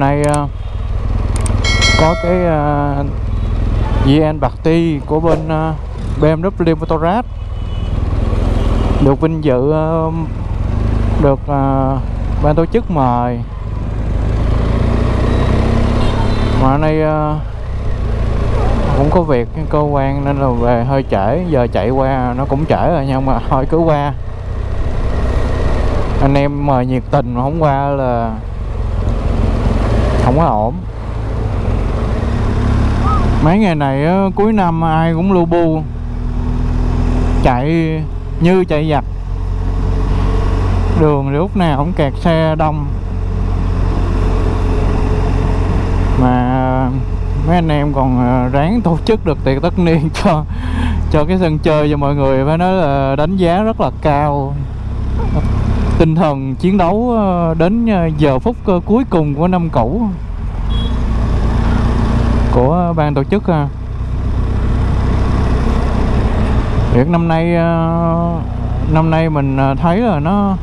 hôm nay ờ, có cái ờ, VN Ti của bên ờ, BMW Motorrad được vinh dự ờ, được ban tổ chức mời. Mà nay cũng có việc cơ quan nên là về hơi trễ giờ chạy qua nó cũng trễ rồi nhưng mà thôi cứ qua. Anh em mời nhiệt tình mà không qua là không có ổn. Mấy ngày này cuối năm ai cũng lu bu. Chạy như chạy giặc. Đường lúc nào cũng kẹt xe đông. Mà mấy anh em còn ờ, ráng tổ chức được tiệc tất niên cho cho cái sân chơi cho mọi người phải nói là đánh giá rất là cao tinh thần chiến đấu ờ, đến ờ, giờ phút ờ, cuối cùng của năm cũ của ban tổ chức. À. Việc năm nay năm nay mình thấy là nó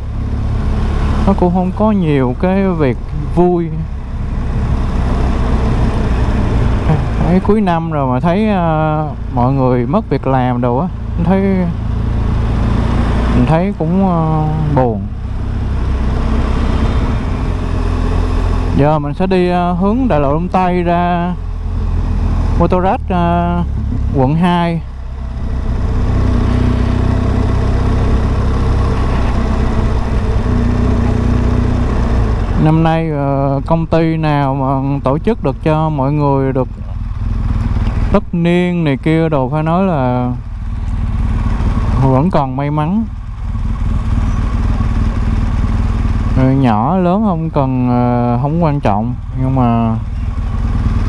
nó cũng không có nhiều cái việc vui thấy cuối năm rồi mà thấy mọi người mất việc làm đồ á, thấy, mình thấy cũng buồn giờ mình sẽ đi ờ, hướng đại lộ Đông Tây ra Motorrad uh, quận 2 Năm nay ờ, công ty nào mà tổ chức được cho mọi người được tất niên này kia đồ phải nói là vẫn còn may mắn Người Ờ, nhỏ lớn không cần ờ, không quan trọng. Nhưng mà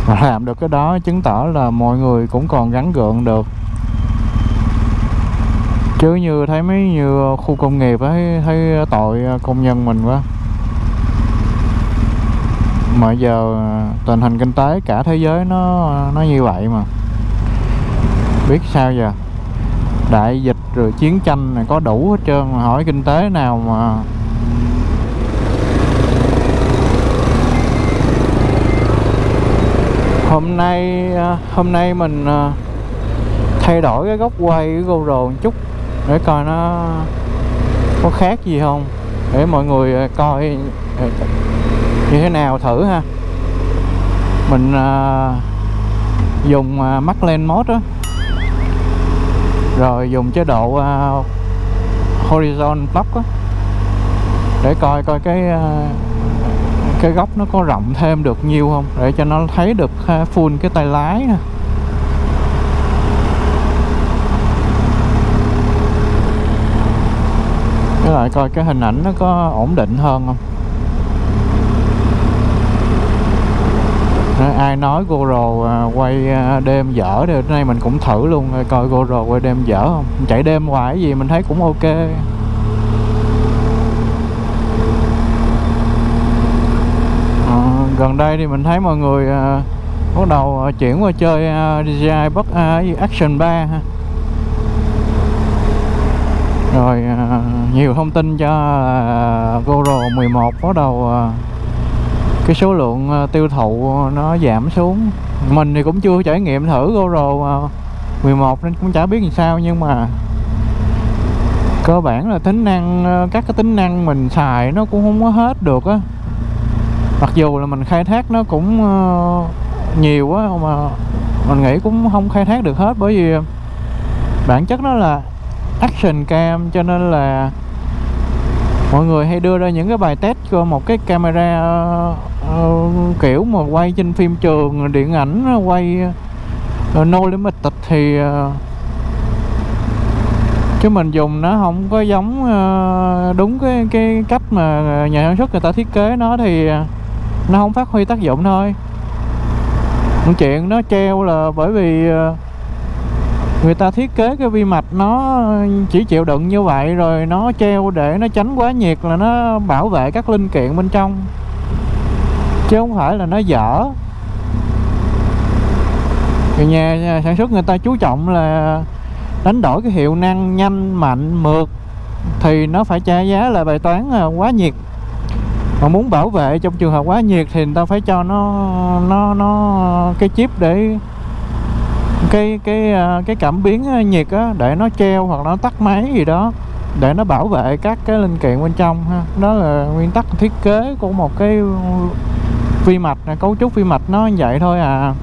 làm được cái đó chứng tỏ là mọi người cũng còn gắn gượng được. Chứ như thấy mấy như khu công nghiệp ấy thấy, thấy tội công nhân mình quá. Mà giờ tình hình kinh tế cả thế giới nó nó như vậy mà. Biết sao giờ? Đại dịch rồi chiến tranh này có đủ hết trơn mà hỏi kinh tế nào mà hôm nay à, hôm nay mình à, thay đổi cái góc quay của GoPro một chút để coi nó có khác gì không để mọi người à, coi như thế nào thử ha. Mình dùng mắt lên mode đó rồi dùng chế độ horizon block đó, để coi coi cái cái góc nó có rộng thêm được nhiều không? Để cho nó thấy được full cái tay lái nè với lại coi cái hình ảnh nó có ổn định hơn không? Ai nói GoPro à, quay à, đêm dở thì hôm nay mình cũng thử luôn, coi GoPro quay đêm dở không? Chạy đêm hoài cái gì mình thấy cũng ok. Gần đây thì mình thấy mọi người à, bắt đầu à, chuyển qua chơi à, DJI Buck à, Action 3 ha. Rồi à, nhiều thông tin cho à, GoPro 11 bắt đầu à, cái số lượng ờ, tiêu thụ nó giảm xuống. Mình thì cũng chưa trải nghiệm thử GoPro à, ờ, 11 nên cũng chả biết làm sao nhưng mà cơ bản là tính năng các cái tính năng mình xài nó cũng không có hết được á mặc dù là mình khai thác nó cũng ờ, nhiều á mà mình nghĩ cũng không khai thác được hết bởi vì bản chất nó là action cam cho nên là mọi người hay đưa ra những cái bài test cho một cái camera uh, kiểu mà quay trên phim trường điện ảnh quay uh, no limited thì uh, chứ mình dùng nó không có giống uh, đúng cái cái cách mà nhà sản xuất người ta thiết kế nó thì uh, nó không phát huy tác dụng thôi. Một chuyện nó treo là bởi vì ờ, người ta thiết kế cái vi mạch nó chỉ chịu đựng như vậy rồi nó treo để nó tránh quá nhiệt là nó bảo vệ các linh kiện bên trong. Chứ không phải là nó dở. Thì nhà, nhà sản xuất người ta chú trọng là đánh đổi cái hiệu năng nhanh mạnh mượt thì nó phải trả giá là bài toán ờ, quá nhiệt mà muốn bảo vệ trong trường hợp quá nhiệt thì người ta phải cho nó nó nó cái chip để cái cái à, cái cảm biến à, nhiệt á, để nó treo hoặc nó tắt máy gì đó, để nó bảo vệ các cái linh kiện bên trong ha. Đó là nguyên tắc thiết kế của một cái vi mạch cấu trúc vi mạch nó như vậy thôi à.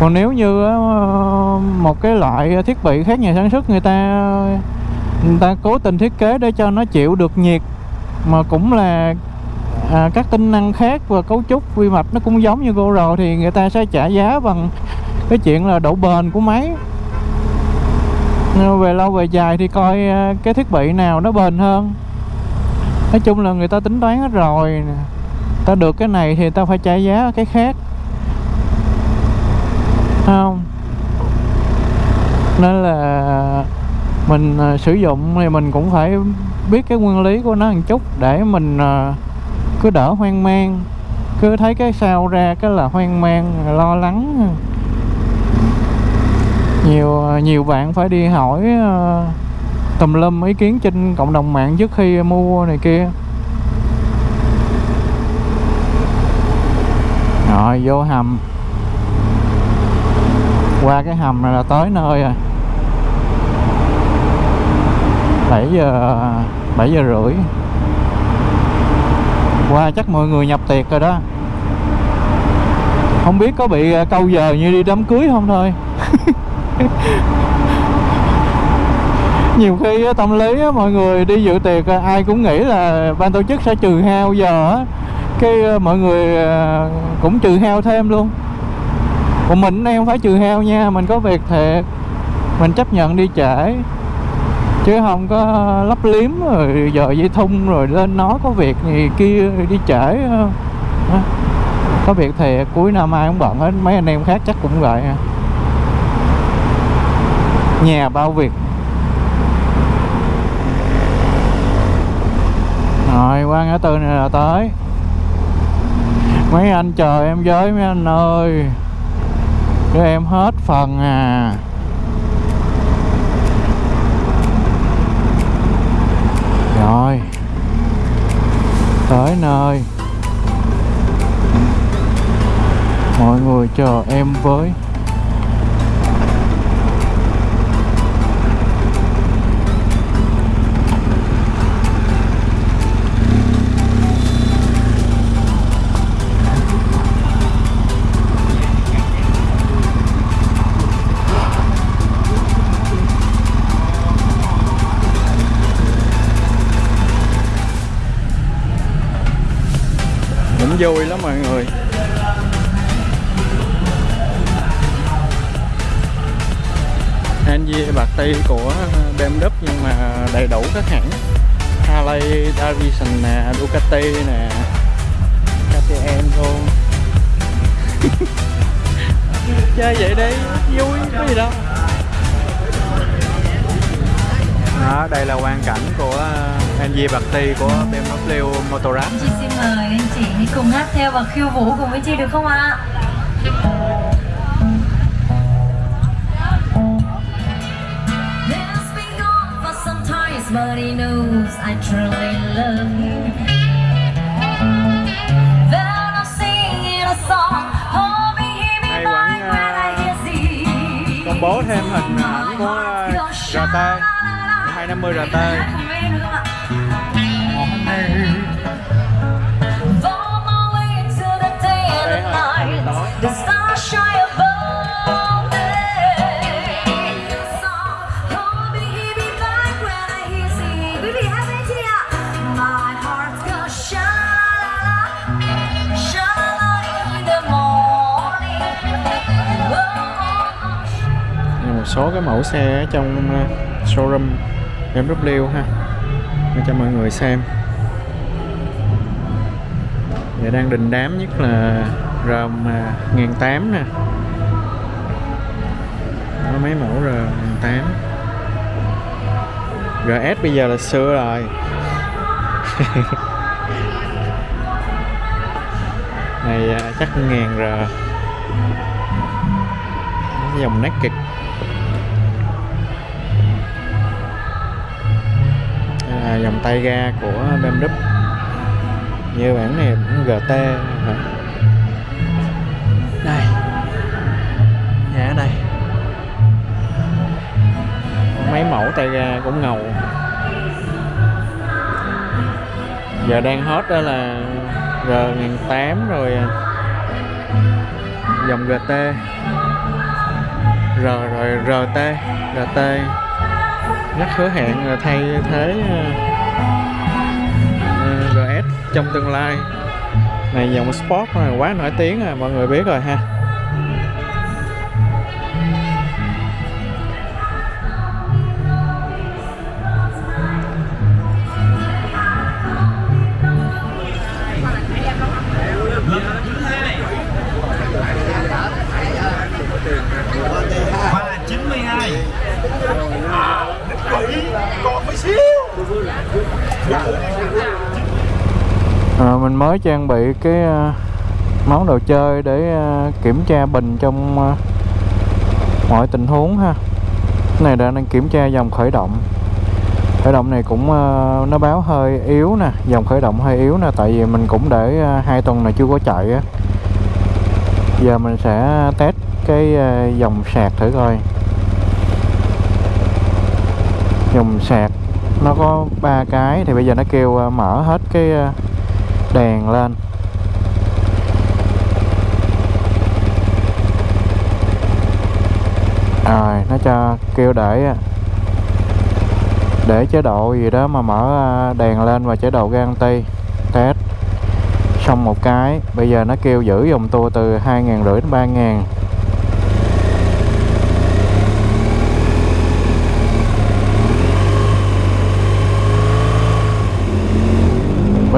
Còn nếu như à, một cái loại thiết bị khác nhà sản xuất, người ta người ta cố tình thiết kế để cho nó chịu được nhiệt mà cũng là à, các tính năng khác và cấu trúc quy mạch nó cũng giống như GoPro thì người ta sẽ trả giá bằng cái chuyện là độ bền của máy. Về lâu về dài thì coi à, cái thiết bị nào nó bền hơn. Nói chung là người ta tính toán hết rồi ta được cái này thì ta phải trả giá cái khác. Không? Nên là mình à, sử dụng thì mình cũng phải biết cái nguyên lý của nó một chút để mình uh, cứ đỡ hoang mang cứ thấy cái sao ra cái là hoang mang lo lắng. Nhiều nhiều bạn phải đi hỏi uh, tùm lum ý kiến trên cộng đồng mạng trước khi mua này kia. Rồi vô hầm. Qua cái hầm này là tới nơi rồi. 7 giờ 7 giờ rưỡi. Qua chắc mọi người nhập tiệc rồi đó. Không biết có bị ờ, câu giờ như đi đám cưới không thôi. Nhiều khi tâm lý mọi người đi dự tiệc ờ, ai cũng nghĩ là ban tổ chức sẽ trừ hao giờ cái ờ, mọi người cũng trừ hao thêm luôn. Còn mình em phải trừ hao nha, mình có việc thiệt. Mình chấp nhận đi trễ chứ không có lấp liếm rồi giờ dây thun rồi lên nói có việc gì kia đi trễ ờ, có việc thì cuối năm ai cũng bận hết, mấy anh em khác chắc cũng vậy. Nhà bao việc. Rồi, qua ngã tư này là tới. Mấy anh chờ em với mấy anh ơi. Cho em hết phần à. Rồi. Tới nơi. Mọi người chờ em với. Vui lắm mọi người. Angie bạc ti của BMW nhưng mà đầy đủ các hãng. Harley Davidson nè, Ducati nè KTM luôn. Chơi vậy đi, vui, có gì đâu. Đó, đây là quan cảnh của NG bạc ti của BMW Motorrad. Chị xin mời anh chị đi cùng hát theo và khiêu vũ cùng với chị được không ạ? But he knows I truly love him Then I'm singing a song Hay vẫn uh, công bố thêm hình ảnh của RT 250 RT một số cái mẫu xe trong ờ, showroom. BMW ha. Để cho mọi người xem. Giờ đang đình đám nhất là ROM à, 1008 nè. Có mấy mẫu R1008 GS bây giờ là xưa rồi. Này à, chắc ngàn R Dòng dòng tay ga của BMW như bản này bản GT hả? Đây nhà ở đây mấy mẫu tay ga cũng ngầu. Giờ đang hot đó là R1008 rồi à, dòng GT R rồi RT RT rất hứa hẹn à, thay thế à, à, GS trong tương lai. Này, dòng Sport quá nổi tiếng rồi mọi người biết rồi ha. À, mình mới trang bị cái à, món đồ chơi để à, kiểm tra bình trong à, mọi tình huống ha. Cái này đang đang kiểm tra dòng khởi động. Khởi động này cũng nó báo hơi yếu nè dòng khởi động hơi yếu nè tại vì mình cũng để hai tuần này chưa có chạy á. Giờ mình sẽ test cái dòng sạc thử coi. Dòng sạc nó có ba cái, thì bây giờ nó kêu ờ, mở hết cái ờ, đèn lên. Rồi, nó cho, kêu để ờ, để chế độ gì đó mà mở đèn lên và chế độ guarantee test. Xong một cái, bây giờ nó kêu giữ dòng tua từ hai ngàn rưỡi đến ba ngàn.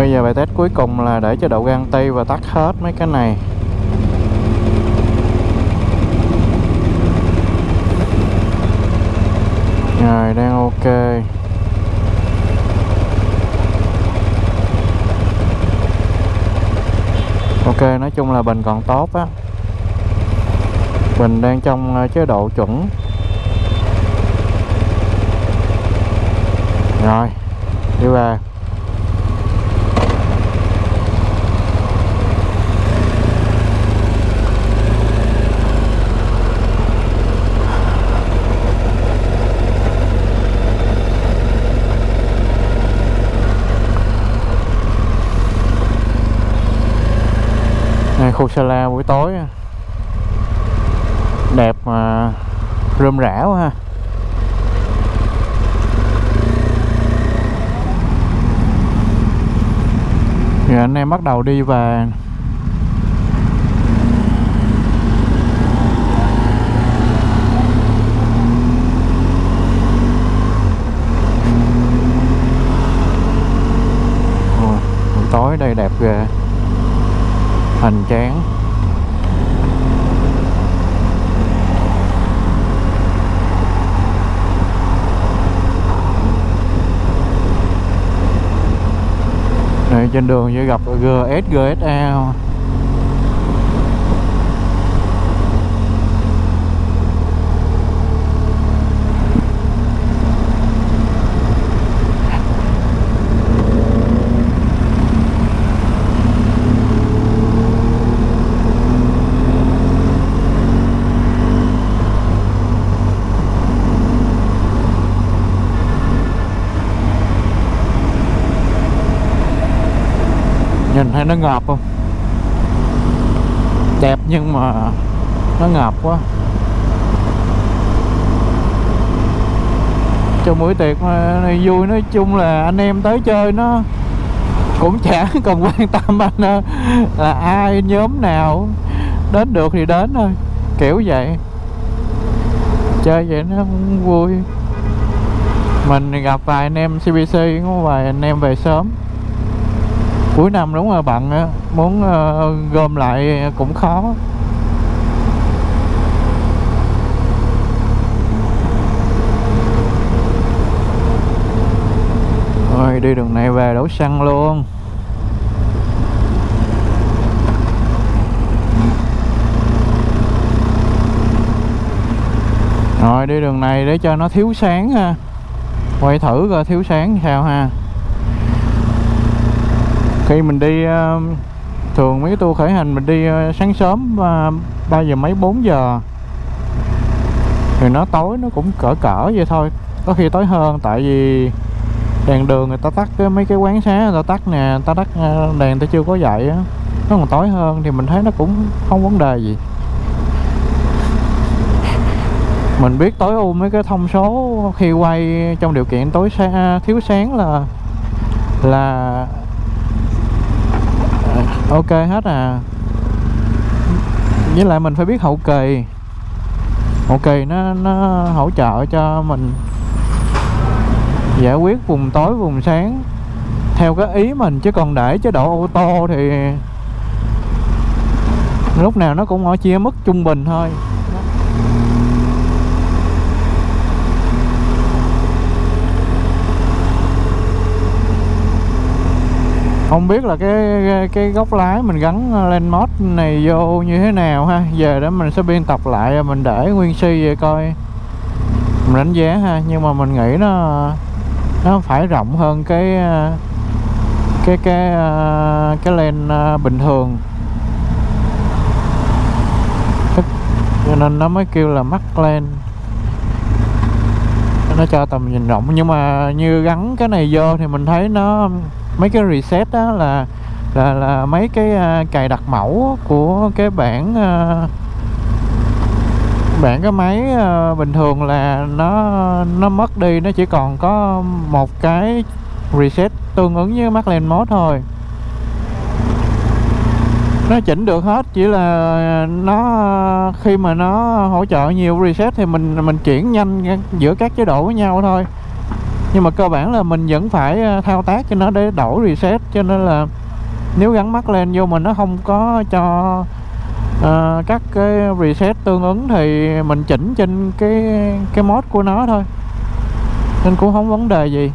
Bây giờ bài test cuối cùng là để cho đậu độ tay và tắt hết mấy cái này. Rồi, đang ok. Ok, nói chung là bình còn tốt á. Bình đang trong ờ, chế độ chuẩn. Rồi, Đi về. Khu sala buổi tối đẹp mà rơm rã quá ha. Rồi anh em bắt đầu đi về. Buổi tối đây đẹp ghê hoành tráng. Này trên đường sẽ gặp GS GSA này nó ngợp không? Đẹp nhưng mà nó ngợp quá. Cho buổi tiệc mà này vui, nói chung là anh em tới chơi nó cũng chả cần quan tâm anh ờ, là ai, nhóm nào, đến được thì đến thôi, kiểu vậy. Chơi vậy nó cũng vui. Mình gặp vài anh em CBC có vài anh em về sớm cuối năm đúng rồi bạn? Á muốn ờ, gom lại cũng khó. Rồi đi đường này về đổ xăng luôn. Rồi, đi đường này để cho nó thiếu sáng ha. Quay thử coi thiếu sáng sao ha khi mình đi ờ, thường mấy cái tour khởi hành mình đi ờ, sáng sớm và 3 giờ mấy 4 giờ. Thì nó tối nó cũng cỡ cỡ vậy thôi. Có khi tối hơn, tại vì đèn đường người ta tắt cái, mấy cái quán xá người ta tắt nè, người ta tắt ờ, đèn người ta chưa có dậy á. Nó còn tối hơn thì mình thấy nó cũng không vấn đề gì. Mình biết tối ưu mấy cái thông số khi quay trong điều kiện tối xa thiếu sáng là là ok, hết à. Với lại mình phải biết hậu kỳ. Hậu kỳ nó nó hỗ trợ cho mình giải quyết vùng tối, vùng sáng. Theo cái ý mình, chứ còn để chế độ ô tô thì lúc nào nó cũng ở chia mức trung bình thôi. Không biết là cái cái, góc lái mình gắn ờ, lên mod này vô như thế nào ha. Giờ đó mình sẽ biên tập lại ờ, mình để nguyên si vậy coi. Mình đánh giá ha nhưng mà mình nghĩ nó nó phải rộng hơn cái ờ, cái cái cái len bình thường. Cho nên nó mới kêu là mắt len. Nó cho tầm nhìn rộng nhưng mà như gắn cái này vô thì mình thấy nó mấy cái reset đó là là là mấy cái uh, cài đặt mẫu của cái bản uh, à, bản cái máy uh, bình thường là nó nó mất đi nó chỉ còn có một cái reset tương ứng với Maclen mode thôi. Nó chỉnh được hết chỉ là nó khi mà nó hỗ trợ nhiều reset thì mình mình chuyển nhanh giữa các chế độ với nhau thôi nhưng mà cơ bản là mình vẫn phải ờ, thao tác cho nó để đổi reset cho nên là nếu gắn mắt lên vô mình nó không có cho uh, các cái reset tương ứng thì mình chỉnh trên cái cái mod của nó thôi. Nên cũng không vấn đề gì.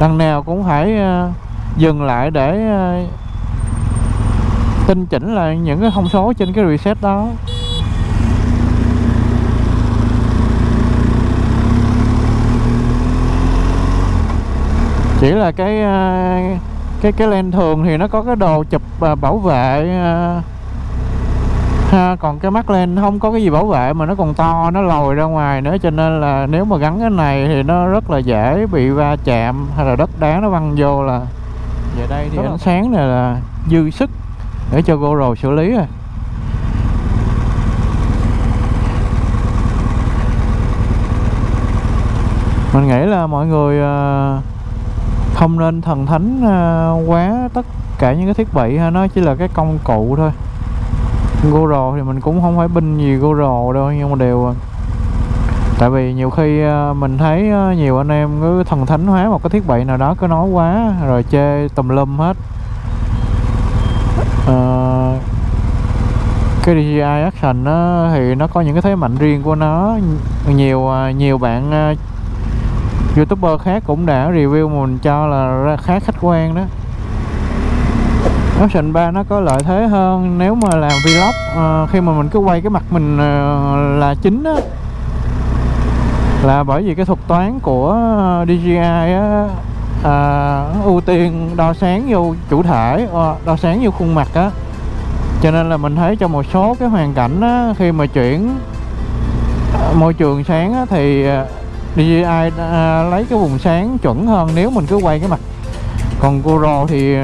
Đằng nào cũng phải uh, dừng lại để uh, tinh chỉnh lại những cái thông số trên cái reset đó. Chỉ là cái cái cái len thường thì nó có cái đồ chụp bảo vệ ha còn cái mắt len không có cái gì bảo vệ mà nó còn to nó lồi ra ngoài nữa cho nên là nếu mà gắn cái này thì nó rất là dễ bị va chạm hay là đất đá nó văng vô là về đây thì ánh sáng này là dư sức để cho GoPro xử lý rồi. Mình nghĩ là mọi người không nên thần thánh à, quá tất cả những cái thiết bị ha nó chỉ là cái công cụ thôi. GoPro thì mình cũng không phải binh gì GoPro đâu nhưng mà đều à. tại vì nhiều khi à, mình thấy nhiều anh em cứ thần thánh hóa một cái thiết bị nào đó cứ nói quá rồi chê tùm lum hết. À, cái DJI Action nó thì nó có những cái thế mạnh riêng của nó. Nhiều nhiều bạn youtuber khác cũng đã review mình cho là khá khách quan đó. Option 3 nó có lợi thế hơn nếu mà làm vlog à, khi mà mình cứ quay cái mặt mình à, là chính á. Là bởi vì cái thuật toán của DJI á à, ưu tiên đo sáng vô chủ thể đo sáng vô khuôn mặt á. Cho nên là mình thấy trong một số cái hoàn cảnh á, khi mà chuyển môi trường sáng á, thì DJI à, lấy cái vùng sáng chuẩn hơn nếu mình cứ quay cái mặt. Còn GoPro thì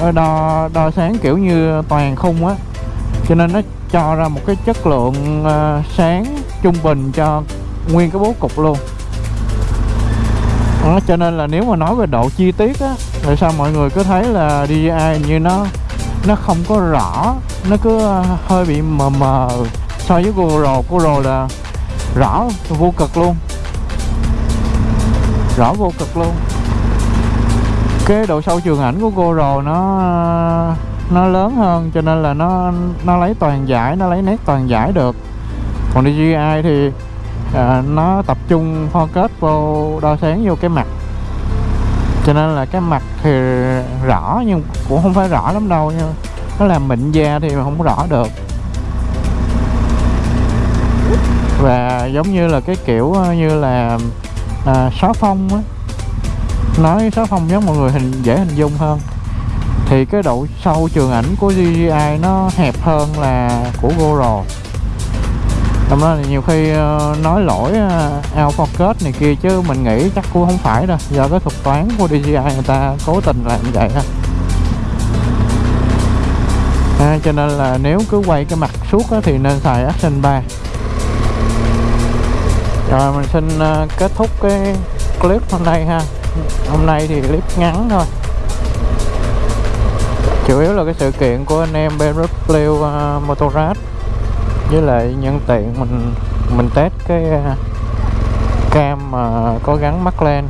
ờ, đo đo sáng kiểu như toàn khung á. Cho nên nó cho ra một cái chất lượng ờ, sáng trung bình cho nguyên cái bố cục luôn. Đó, cho nên là nếu mà nói về độ chi tiết á tại sao mọi người cứ thấy là DJI như nó nó không có rõ nó cứ ờ, hơi bị mờ mờ. So với GoPro GoPro là rõ vô cực luôn rõ vô cực luôn. Cái độ sâu trường ảnh của GoPro nó nó lớn hơn cho nên là nó nó lấy toàn giải nó lấy nét toàn giải được. Còn DJI thì à, nó tập trung focus vô đo sáng vô cái mặt. Cho nên là cái mặt thì rõ nhưng cũng không phải rõ lắm đâu nha nó làm mịn da thì không rõ được. Và giống như là cái kiểu à, như là à, xóa phong á. Nói xóa phong giống mọi người hình dễ hình dung hơn. Thì cái độ sâu trường ảnh của DJI nó hẹp hơn là của GoPro Trong đó thì nhiều khi ờ, nói lỗi uh, out focus này kia chứ mình nghĩ chắc cũng không phải đâu Do cái thuật toán của DJI người ta cố tình làm vậy ha à, Cho nên là nếu cứ quay cái mặt suốt á, thì nên xài Action 3 rồi mình xin ờ, kết thúc cái clip hôm nay ha. Hôm nay thì clip ngắn thôi. Chủ yếu là cái sự kiện của anh em BMW uh, ờ, Motorrad với lại nhân tiện mình mình test cái uh, cam mà có gắn mắt lên.